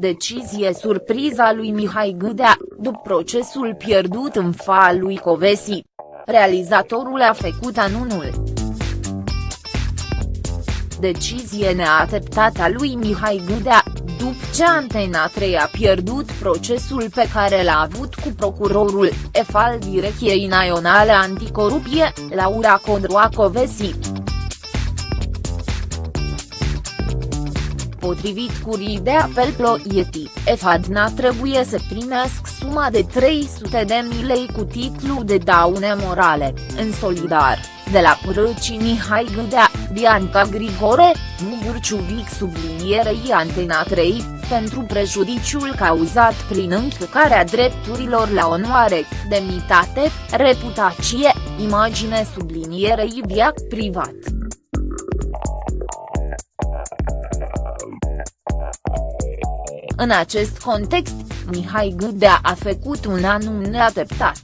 Decizie surpriza lui Mihai Gâdea, după procesul pierdut în fa lui Covesi. Realizatorul a făcut anunul. Decizie neateptată a lui Mihai Gâdea, după ce Antena 3 a pierdut procesul pe care l-a avut cu procurorul, EF al Direcției Naționale Anticorupție, Laura Codroacovesi. Potrivit curii de apel Ploieti, EFADNA trebuie să primească suma de 300 de mii lei cu titlu de daune morale, în solidar, de la Prăci Mihai Gâdea, Bianca Grigore, Mugur Ciuvic sublinierei Antena 3, pentru prejudiciul cauzat prin încălcarea drepturilor la onoare, demnitate, reputație, imagine sublinierei viac privat. În acest context, Mihai Gâdea a făcut un anunț neateptat.